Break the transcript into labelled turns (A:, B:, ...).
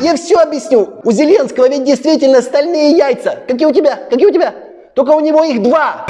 A: я все объясню. У Зеленского ведь действительно стальные яйца. Какие у тебя? Какие у тебя? Только у него их два.